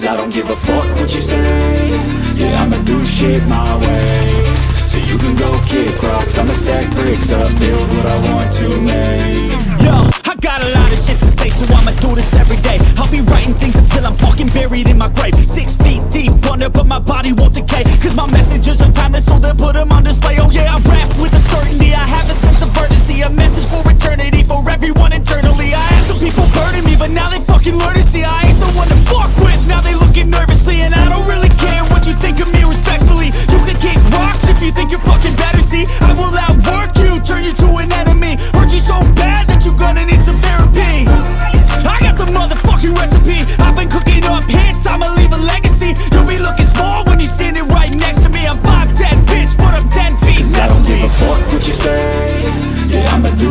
Cause I don't give a fuck what you say Yeah, I'ma do shit my way So you can go kick rocks I'ma stack bricks up Build what I want to make Yo, I got a lot of shit to say, so I'ma do this every day. I'll be writing things until I'm fucking buried in my grave. Six feet deep under, but my body won't decay. Cause my messages are timeless, so they'll put them on display. Oh yeah, I rap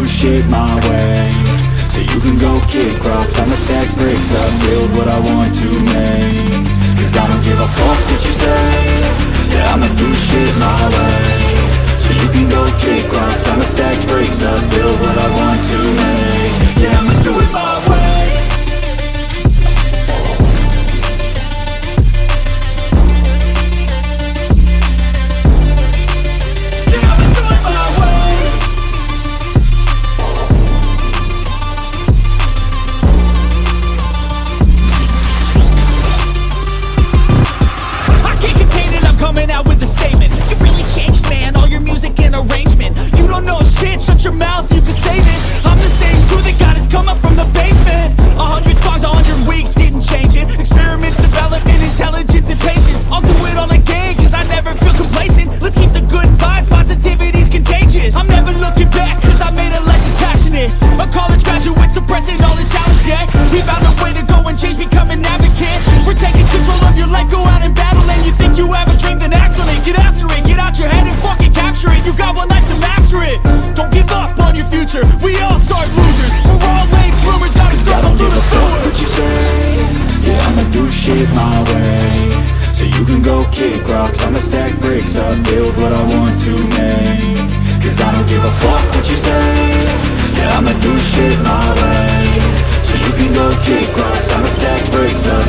shit my way. So you can go kick rocks I'ma stack bricks up Build what I want to make. Cause I don't give a fuck what you say. Yeah, I'ma do shit my way. So you can go kick rocks I'ma stack bricks up Build what I want to and arrangement. You don't know shit, shut your mouth, you can save it. I'm the same dude that got his come up from the basement. A hundred songs, a hundred weeks, didn't change it. Experiments, development, intelligence, and patience. I'll do it all again, cause I never feel complacent. Let's keep the good vibes, positivity's contagious. I'm never looking back, cause I made a life that's passionate. A college graduate suppressing all his talents, yeah. He found a way to go and change, become an advocate. For taking control of your life, go out and battle And you think you have a dream, then act on it. Get after it, kick rocks I'ma stack bricks up, build what I want to make. Cause I don't give a fuck what you say. Yeah, I'ma do shit my way. So you can go kick rocks I'ma stack bricks up,